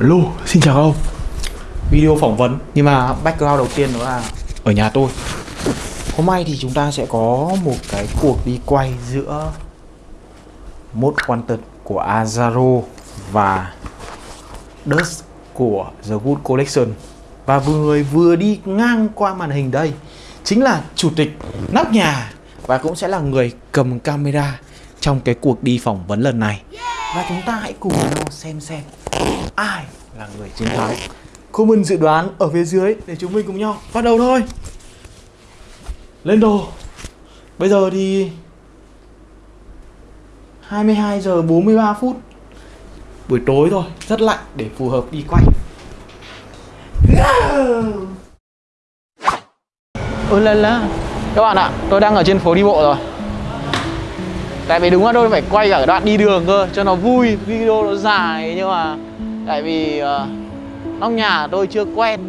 Hello, xin chào ông. Video phỏng vấn. Nhưng mà background đầu tiên đó là Ở nhà tôi. Hôm nay thì chúng ta sẽ có một cái cuộc đi quay giữa Most Wanted của Azaro Và Dust của The Good Collection. Và vừa người vừa đi ngang qua màn hình đây Chính là chủ tịch nóc nhà Và cũng sẽ là người cầm camera Trong cái cuộc đi phỏng vấn lần này. Và chúng ta hãy cùng nhau xem xem Ai là người chiến thắng? Comment dự đoán ở phía dưới để chúng mình cùng nhau bắt đầu thôi. Lên đồ. Bây giờ thì 22 giờ 43 phút. Buổi tối rồi rất lạnh để phù hợp đi quay Ôi là là Các bạn ạ, tôi đang ở trên phố đi bộ rồi. Tại vì đúng là tôi phải quay cả đoạn đi đường cơ Cho nó vui, video nó dài Nhưng mà Tại vì uh, Nóc nhà tôi chưa quen.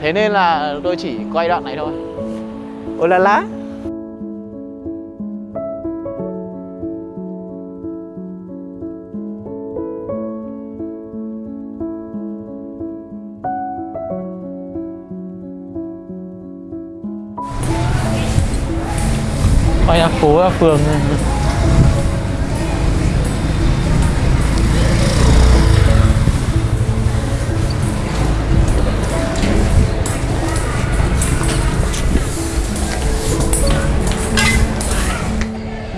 Thế nên là tôi chỉ quay đoạn này thôi. Ôi là lá? Quay ra phố ra phường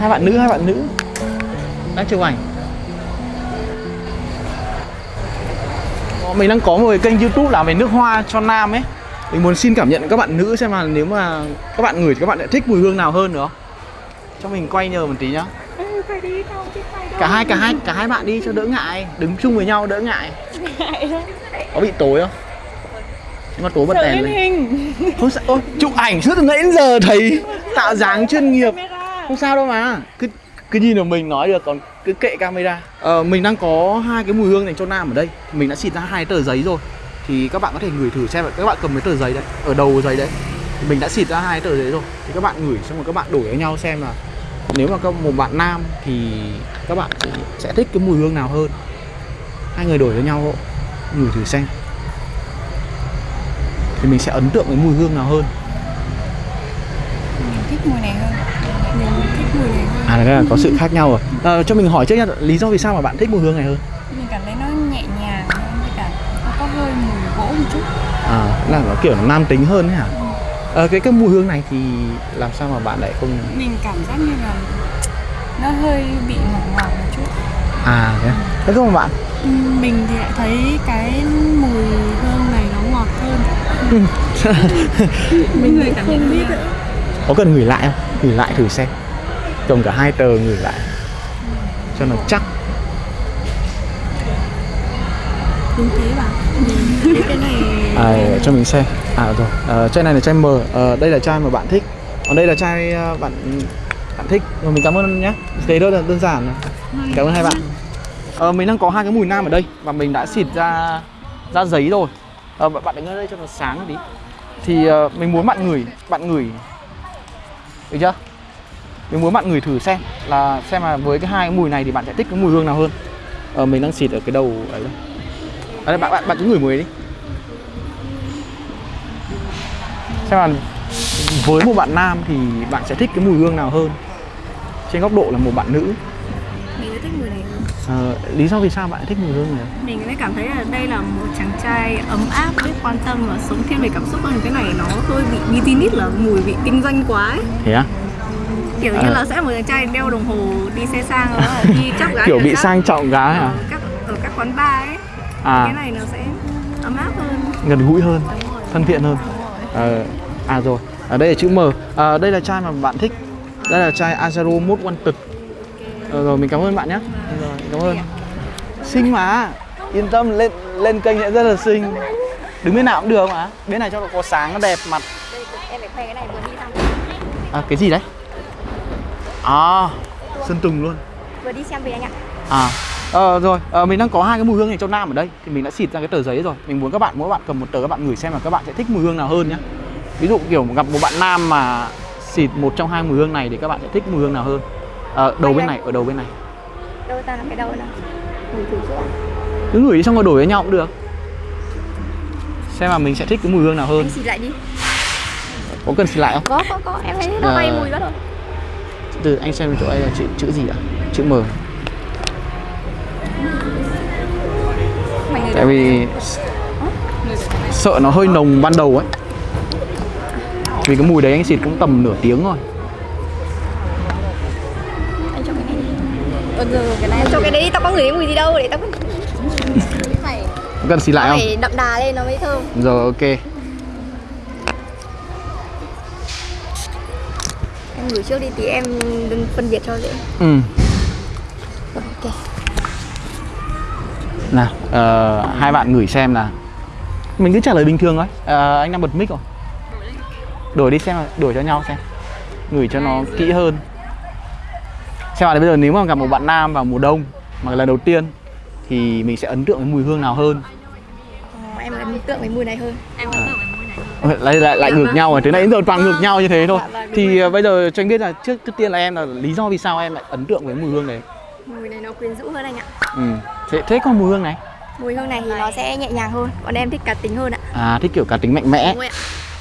hai bạn nữ hai bạn nữ. Đang chụp ảnh. Ờ, mình đang có một cái kênh youtube làm về nước hoa cho nam ấy. Mình muốn xin cảm nhận các bạn nữ xem là nếu mà các bạn ngửi thì các bạn lại thích mùi hương nào hơn nữa. Cho mình quay nhờ một tí nhá. Ừ, phải đi phải cả hai cả hai cả hai bạn đi cho đỡ ngại. Đứng chung với nhau đỡ ngại. Có bị tối không? Nhưng mà tối bật đèn lên lên. hình. Không sao ôi chụp ảnh suốt từ nãy đến giờ thấy tạo dáng chuyên nghiệp không sao đâu mà. Cứ cứ nhìn vào mình nói được còn cứ kệ camera. Ờ, mình đang có hai cái mùi hương dành cho nam ở đây. Mình đã xịt ra hai tờ giấy rồi. Thì các bạn có thể ngửi thử xem các bạn cầm cái tờ giấy đấy ở đầu giấy đấy. Mình đã xịt ra hai tờ giấy rồi. Thì các bạn ngửi xong rồi các bạn đổi với nhau xem là nếu mà có một bạn nam thì các bạn sẽ thích cái mùi hương nào hơn. Hai người đổi với nhau hộ. Ngửi thử xem. Thì mình sẽ ấn tượng với mùi hương nào hơn. Mình thích mùi này hơn mình thích mùi này hơn. À là có sự khác nhau rồi. À, cho mình hỏi trước nha lý do vì sao mà bạn thích mùi hương này hơn? Mình cảm thấy nó nhẹ nhàng hơn với cả nó có hơi mùi gỗ một chút. À là nó kiểu nam tính hơn ấy hả? Ờ, cái cái mùi hương này thì làm sao mà bạn lại không mình cảm giác như là nó hơi bị ngọt ngọt một chút. À thế à? thế không bạn? Ừ, mình thì lại thấy cái mùi hương này nó ngọt hơn. Mình người cảm nhận biết có cần gửi lại không? Gửi lại thử xem. Cầm cả hai tờ gửi lại. Cho nó chắc. Đúng thế bạn cái này à, cho mình xem. À rồi. À, chai này là chai M. À, đây là chai mà bạn thích. Còn đây là chai à, bạn bạn thích. Rồi mình cảm ơn nhé thế đó là đơn giản cảm ơn hai bạn. Ờ, mình đang có hai cái mùi nam ở đây và mình đã xịt ra ra giấy rồi. Ờ, bạn đứng ở đây cho nó sáng tí thì ờ, mình muốn bạn ngửi bạn ngửi được chưa? Mình muốn bạn ngửi thử xem là xem là với cái hai cái mùi này thì bạn sẽ thích cái mùi hương nào hơn. Ờ, mình đang xịt ở cái đầu ấy đây. À, bạn bạn bạn cứ ngửi mùi đi. Xem là với một bạn nam thì bạn sẽ thích cái mùi hương nào hơn? Trên góc độ là một bạn nữ thích mùi này hơn Ờ, lý do vì sao bạn thích mùi hương này mình mới cảm thấy là đây là một chàng trai ấm áp biết quan tâm và sống thiên về cảm xúc hơn. Cái này nó hơi bị business là mùi bị kinh doanh quá ấy. thế á? Kiểu À. như là sẽ một chàng trai đeo đồng hồ đi xe sang đó là đi chắp gái kiểu bị các- sang trọng gái à? các ở các quán bar ấy. Cái à này nó sẽ ấm áp hơn. Gần gũi hơn thân thiện hơn. Ờ, à rồi. Ở đây là chữ M. À, đây là chai mà bạn thích. Đây là chai Azaro Most Wanted ờ, rồi mình cảm ơn bạn nhé rồi cảm ơn. Xinh mà. Yên tâm lên lên kênh sẽ rất là xinh. Đứng bên nào cũng được mà. Bên này cho nó có sáng nó đẹp mặt. Em phải khoe cái này vừa đi thăm à, cái gì đấy? À. Sơn tùng luôn. Vừa đi xem về anh ạ. À, ờ, rồi, ờ, mình đang có hai cái mùi hương này cho nam ở đây. Thì mình đã xịt ra cái tờ giấy rồi. Mình muốn các bạn, mỗi bạn cầm một tờ các bạn ngửi xem là các bạn sẽ thích mùi hương nào hơn nhé Ví dụ kiểu gặp một bạn nam mà xịt một trong hai mùi hương này thì các bạn sẽ thích mùi hương nào hơn Ờ, đầu bên này, ở đầu bên này. Đâu ta là cái đâu nào? Mùi thử ạ cứ ngửi đi xong rồi đổi với nhau cũng được. Xem mà mình sẽ thích cái mùi hương nào hơn. Anh xịt lại đi. Có cần xịt lại không? Có, có, có, em thấy nó bay mùi quá rồi. Từ anh xem chỗ đây là chữ chữ gì ạ? Chữ M. Tại vì sợ nó hơi nồng ban đầu ấy. Vì cái mùi đấy anh xịt cũng tầm nửa tiếng rồi Ờ, giờ cái này cho cái đấy đi, tao có cái mùi gì đâu để tao cứ Phải, cần xịt lại không? phải đậm đà lên nó mới thơm. Rồi ok. Em ngửi trước đi tí em đừng phân biệt cho dễ. Ừ. Rồi, ok. Nào ờ, hai bạn ngửi xem là mình cứ trả lời bình thường thôi. Ờ, anh đang bật mic rồi. Đổi đi xem đổi cho nhau xem. Ngửi cho nó kỹ hơn xem là bây giờ nếu mà gặp một bạn nam vào mùa đông mà lần đầu tiên thì mình sẽ ấn tượng với mùi hương nào hơn? Ờ, Em ấn tượng với mùi này hơn. Em ấn tượng với mùi này Ờ, lại lại lại ngược nhau rồi từ nãy đến giờ toàn ngược nhau như thế thôi. Dạ vâng, thì ờ, bây giờ cho anh biết là trước trước tiên là em là lý do vì sao em lại ấn tượng với mùi hương đấy? Mùi này nó quyến rũ hơn anh ạ. Ừ. thế thế còn mùi hương này? Mùi hương này thì nó sẽ nhẹ nhàng hơn. Còn em thích cá tính hơn ạ. À thích kiểu cá tính mạnh mẽ.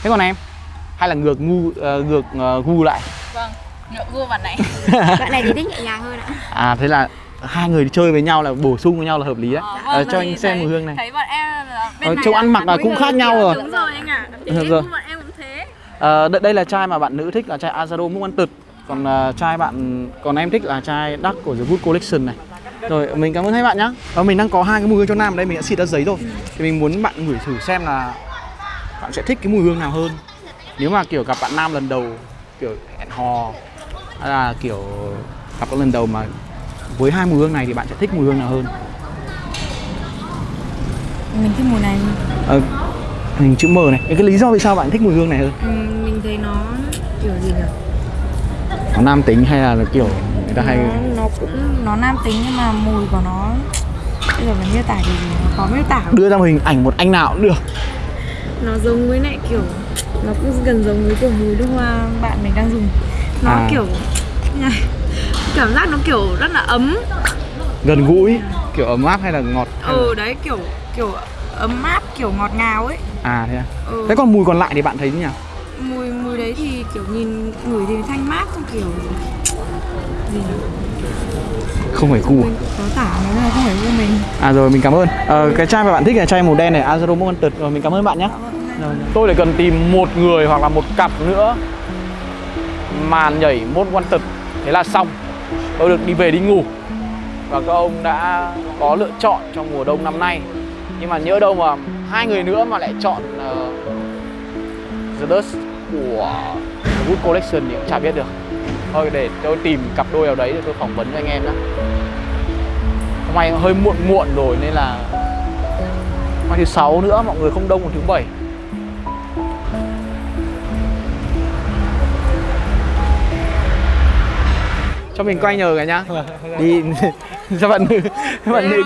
Thế còn em? Hay là ngược ngu ờ, ngược ờ, gu lại? Vâng, nhựa gu bạn này. Bạn này thì thích nhẹ nhàng hơn ạ. À thế là hai người đi chơi với nhau là bổ sung với nhau là hợp lý đấy. Ờ, cho anh xem mùi hương này. Thấy bọn em là bên Ờ, này trông ăn mặc là cũng khác nhau rồi. Đúng rồi anh ạ. Được em rồi. bọn em cũng thế. Ờ, đây, đây là chai mà bạn nữ thích là chai Azaro Múc Ăn Tực còn ờ, chai bạn còn em thích là chai Dark của The Good Collection này. Rồi mình cảm ơn hai bạn nhá. Và mình đang có hai cái mùi hương cho nam. Ở đây mình đã xịt ra giấy rồi. Thì mình muốn bạn ngửi thử xem là bạn sẽ thích cái mùi hương nào hơn. Nếu mà kiểu gặp bạn nam lần đầu kiểu hẹn hò là kiểu gặp các lần đầu mà với hai mùi hương này thì bạn sẽ thích mùi hương nào hơn? Mình thích mùi này. Ờ, hình chữ M này. Cái lý do vì sao bạn thích mùi hương này hơn? Ừ, Mình thấy nó kiểu gì nhỉ? Nó nam tính hay là kiểu người ta hay nó, nó cũng nó nam tính nhưng mà mùi của nó bây giờ mình miêu tả thì nó khó miêu tả. Đưa ra hình ảnh một anh nào cũng được. Nó giống với lại kiểu nó cũng gần giống với kiểu mùi nước hoa bạn mình đang dùng. Nó À. kiểu cảm giác nó kiểu rất là ấm. Gần gũi kiểu ấm áp hay là ngọt hay là- ừ đấy kiểu kiểu ấm áp kiểu ngọt ngào ấy. À thế à? Ừ. thế còn mùi còn lại thì bạn thấy thế nào mùi mùi đấy thì kiểu nhìn ngửi thì thanh mát xong kiểu gì nhỉ? không phải gu mình có tả nó là không phải của mình. À rồi mình cảm ơn. Ờ, cái chai mà bạn thích là chai màu đen này Azaro Tật. Rồi mình cảm ơn bạn nhé. Rồi, tôi lại cần tìm một người hoặc là một cặp nữa mà nhảy mốt one tật thế là xong. Tôi được đi về đi ngủ. Và các ông đã có lựa chọn trong mùa đông năm nay. Nhưng mà nhớ đâu mà hai người nữa mà lại chọn uh, The Dust của The Good Collection thì cũng chả biết được. Thôi để tôi tìm cặp đôi nào đấy để tôi phỏng vấn cho anh em nhé hôm nay hơi muộn muộn rồi nên là ngày thứ sáu nữa mọi người không đông còn thứ bảy. Cho mình quay nhờ cái nhá. Đi cho bạn nữ cho bạn nữ.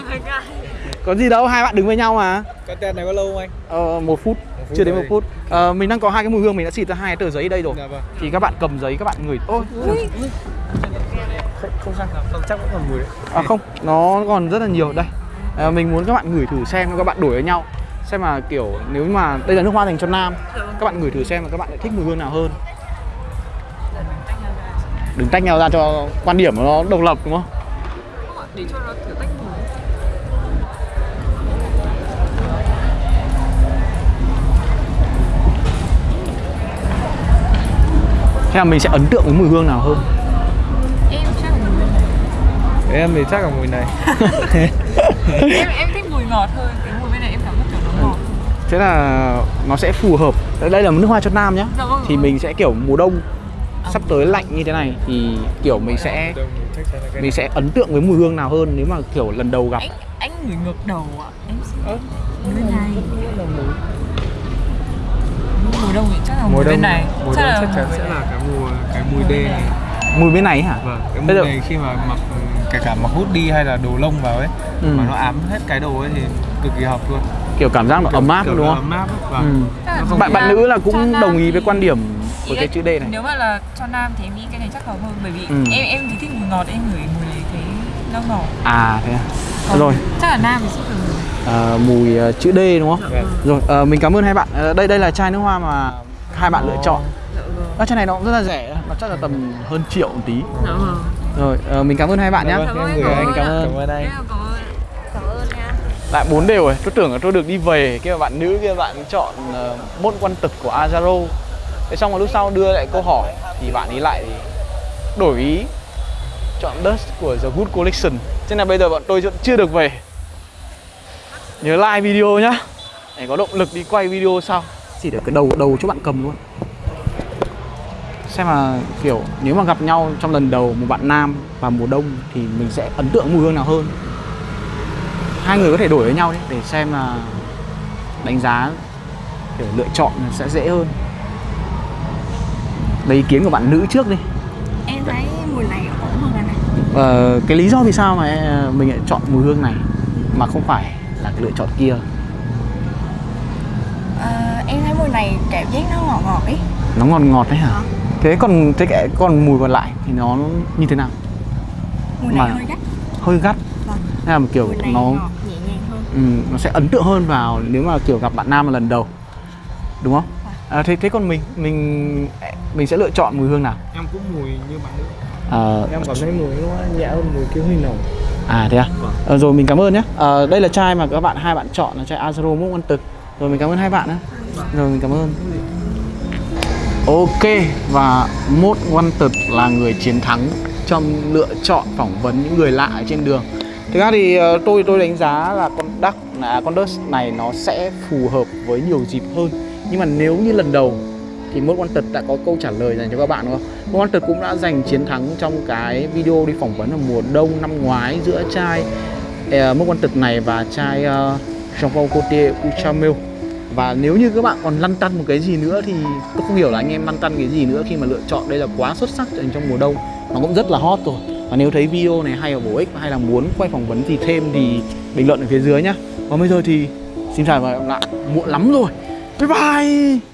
có gì đâu hai bạn đứng với nhau mà. Cái tên này có lâu không anh? ờ, một phút phút chưa đến một phút. Ờ, mình đang có hai cái mùi hương mình đã xịt ra hai cái tờ giấy đây rồi. Dạ vâng. thì các bạn cầm giấy các bạn ngửi. Ôi Không sao, không chắc vẫn còn mùi đấy. à không nó còn rất là nhiều. Đây. À, mình muốn các bạn ngửi thử xem các bạn đổi với nhau. Xem mà kiểu nếu mà đây là nước hoa dành cho nam. Các bạn ngửi thử xem là các bạn lại thích mùi hương nào hơn đừng tách nhau ra cho quan điểm của nó độc lập đúng không? Để cho nó thử tách thế là mình sẽ ấn tượng với mùi hương nào hơn? Em chắc là mùi này. Em thì chắc là mùi này. em em thích mùi ngọt hơn. Cái mùi bên này em cảm giác kiểu nó ngọt. Thế là nó sẽ phù hợp. Đây là nước hoa cho nam nhá. Dạ vâng. thì mình sẽ kiểu mùa đông sắp tới lạnh như thế này thì kiểu mình sẽ mình sẽ ấn tượng với mùi hương nào hơn nếu mà kiểu lần đầu gặp anh anh ngửi ngược đầu ạ em xin mùi bên này mùa đông thì chắc là đông bên này Mùi chắc đông là chắc chắn sẽ là cái mùi cái mùi đen này. mùi bên này hả Vâng, cái Bây mùi giờ- này khi mà mặc kể cả mặc hút đi hay là đồ lông vào ấy Ừ. mà nó ám hết cái đồ ấy thì cực kỳ hợp luôn. kiểu cảm giác nó ấm áp Kiểu đúng không Ấm áp. Vâng. Ừ. Bạn bạn nữ là cũng đồng ý với quan điểm của cái chữ D này nếu mà là cho nam thì em nghĩ cái này chắc hợp hơn bởi vì Ừ. em em thì thích mùi ngọt em ngửi mùi thấy nó ngọt à thế à Còn rồi chắc là nam thì sẽ phải mùi à, mùi à, chữ D đúng không? Vâng. Rồi à, mình cảm ơn hai bạn. À, đây đây là chai nước hoa mà hai bạn lựa chọn. Dạ. À, chai này nó cũng rất là rẻ, nó chắc là tầm hơn triệu một tí. Dạ vâng. Rồi à, mình cảm ơn hai bạn nhé. Cảm ơn, anh. Cảm ơn. Cảm ơn anh. Cảm ơn. Cảm ơn nha. Lại bốn đều rồi, tôi tưởng là tôi được đi về Kia bạn nữ kia bạn chọn uh, mốt quan tực của Azaro Thế xong rồi lúc sau đưa lại câu hỏi Thì bạn ấy lại đổi ý Chọn Dust của The Good Collection. Nên là bây giờ bọn tôi vẫn chưa được về. Nhớ like video nhá. Để có động lực đi quay video sau. Chỉ được cái đầu đầu cho bạn cầm luôn. Xem là kiểu nếu mà gặp nhau trong lần đầu một bạn nam và mùa đông Thì mình sẽ ấn tượng mùi hương nào hơn? Hai người có thể đổi với nhau đi để xem là đánh giá kiểu lựa chọn sẽ dễ hơn lấy ý kiến của bạn nữ trước đi. Em thấy mùi này ổn hơn này ờ, cái lý do vì sao mà em- mình lại chọn mùi hương này mà không phải là cái lựa chọn kia? Ờ, em thấy mùi này cảm giác nó ngọt ngọt ý nó ngọt ngọt đấy hả? Ờ. thế còn thế cái còn mùi còn lại thì nó như thế nào? Mùi này Mà- hơi gắt. hơi gắt. Vâng. Hay là kiểu nó ngọt nhẹ nhàng hơn. Ừ, nó sẽ ấn tượng hơn vào nếu mà kiểu gặp bạn nam lần đầu. Đúng không à, thế thế còn mình mình mình sẽ lựa chọn mùi hương nào Em cũng mùi như bạn nữ. Ờ, Em cảm thấy mùi nó nhẹ hơn mùi kia hơi nồng. À thế à? Ờ, rồi mình cảm ơn nhé. Ờ, đây là chai mà các bạn hai bạn chọn là chai Azaro Múc Văn Tực. Rồi mình cảm ơn hai bạn nhé. Rồi mình cảm ơn. Ok và Mốt Văn Tực là người chiến thắng trong lựa chọn phỏng vấn những người lạ ở trên đường. Thực ra thì ờ, tôi tôi đánh giá là con Duck là con Dust này nó sẽ phù hợp với nhiều dịp hơn. Nhưng mà nếu như lần đầu thì Mốt Quan Tật đã có câu trả lời dành cho các bạn đúng không? Mốt Quan Tật cũng đã giành chiến thắng trong cái video đi phỏng vấn ở mùa đông năm ngoái giữa chai uh, ờ, Mốt Quan Tật này và chai uh, ờ, Jean Paul Gaultier Uchamel và nếu như các bạn còn lăn tăn một cái gì nữa thì tôi không hiểu là anh em lăn tăn cái gì nữa khi mà lựa chọn đây là quá xuất sắc dành trong mùa đông. Nó cũng rất là hot rồi. Và nếu thấy video này hay và bổ ích hay là muốn quay phỏng vấn gì thêm thì bình luận ở phía dưới nhá. Còn bây giờ thì xin chào và hẹn gặp lại. Muộn lắm rồi. 拜拜。